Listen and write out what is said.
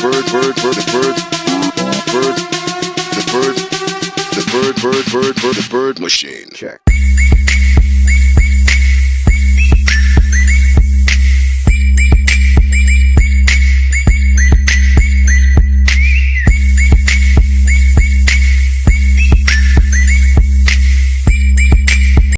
bird, bird, bird, the bird, bird, the bird, the bird, bird, bird, bird, the bird machine. Check.